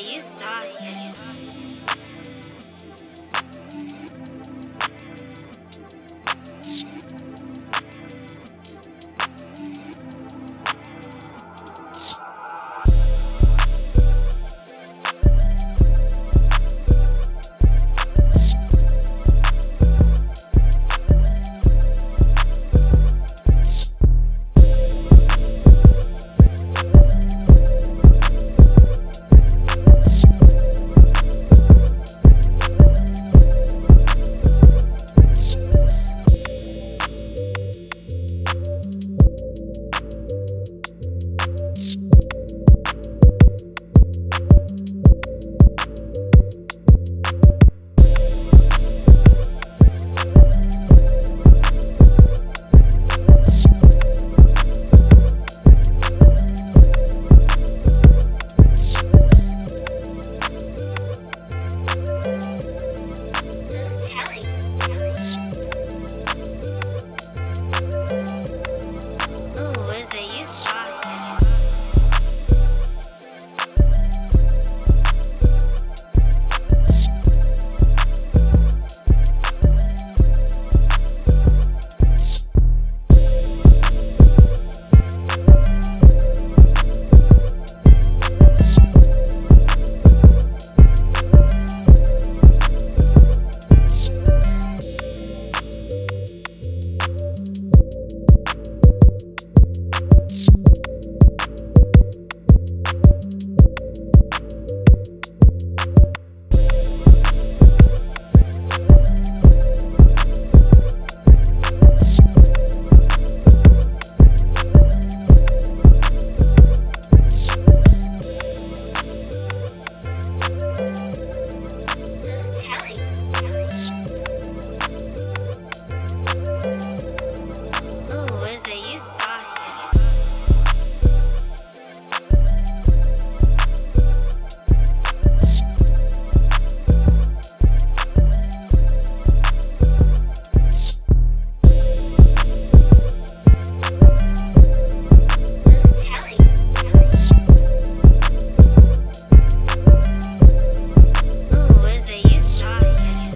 you sauce.